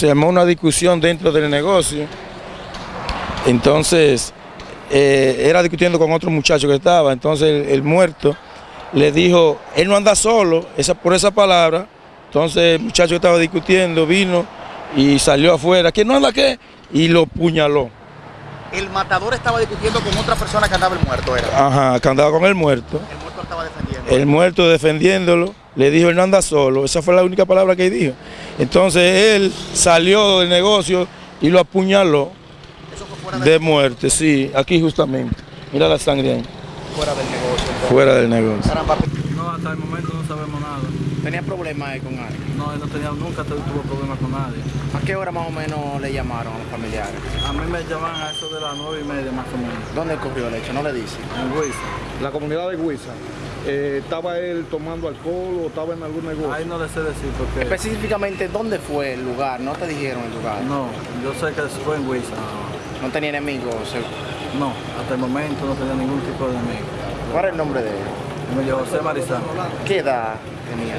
se armó una discusión dentro del negocio. Entonces, eh, era discutiendo con otro muchacho que estaba. Entonces, el, el muerto le dijo, él no anda solo, esa, por esa palabra. Entonces, el muchacho que estaba discutiendo vino y salió afuera. ¿Que no anda qué? Y lo puñaló. El matador estaba discutiendo con otra persona que andaba el muerto, era. Ajá, que andaba con el muerto. El muerto estaba defendiendo. El muerto defendiéndolo, le dijo, él no anda solo. Esa fue la única palabra que dijo. Entonces él salió del negocio y lo apuñaló de muerte, sí, aquí justamente. Mira la sangre ahí, fuera del negocio. entonces. fuera del negocio. No, hasta el momento no sabemos nada. ¿Tenía problemas ahí con alguien? No, él no tenía, nunca tuvo problemas con nadie. ¿A qué hora más o menos le llamaron a los familiares? A mí me llaman a eso de las nueve y media más o menos. ¿Dónde ocurrió el hecho? No le dice. En Huiza. la comunidad de Huiza, eh, ¿estaba él tomando alcohol o estaba en algún negocio? Ahí no le sé decir porque... Específicamente, ¿dónde fue el lugar? No te dijeron el lugar. No, yo sé que fue en Huiza. No tenía enemigos. No, hasta el momento no tenía ningún tipo de enemigo. ¿Cuál es el nombre de él? Emilio José Marizán. ¿Qué edad tenía?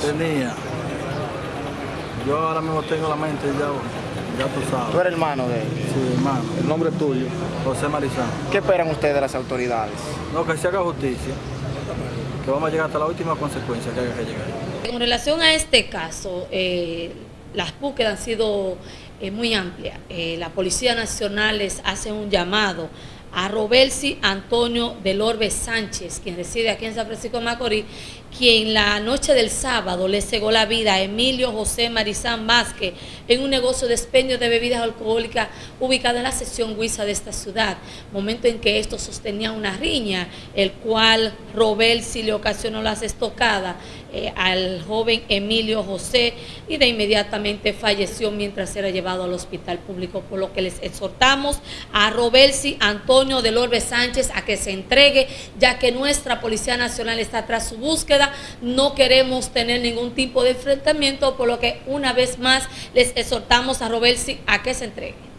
Tenía. Yo ahora mismo tengo la mente ya, ya tú Tú sabes. eres hermano de él. Sí, hermano. El nombre tuyo. José Marizán. ¿Qué esperan ustedes de las autoridades? No, que se haga justicia. Que vamos a llegar hasta la última consecuencia que haya que llegar. Con relación a este caso, eh, las búsquedas han sido eh, muy amplias. Eh, la Policía Nacional les hace un llamado a Robelsi Antonio del Orbe Sánchez, quien reside aquí en San Francisco de Macorís, quien la noche del sábado le cegó la vida a Emilio José Marizán Vázquez en un negocio de expendio de bebidas alcohólicas ubicado en la sección Huiza de esta ciudad, momento en que esto sostenía una riña, el cual Robelsi le ocasionó las estocadas eh, al joven Emilio José y de inmediatamente falleció mientras era llevado al hospital público, por lo que les exhortamos a Robelsi Antonio del Orbe Sánchez a que se entregue, ya que nuestra Policía Nacional está tras su búsqueda, no queremos tener ningún tipo de enfrentamiento, por lo que una vez más les exhortamos a Robelsi a que se entregue.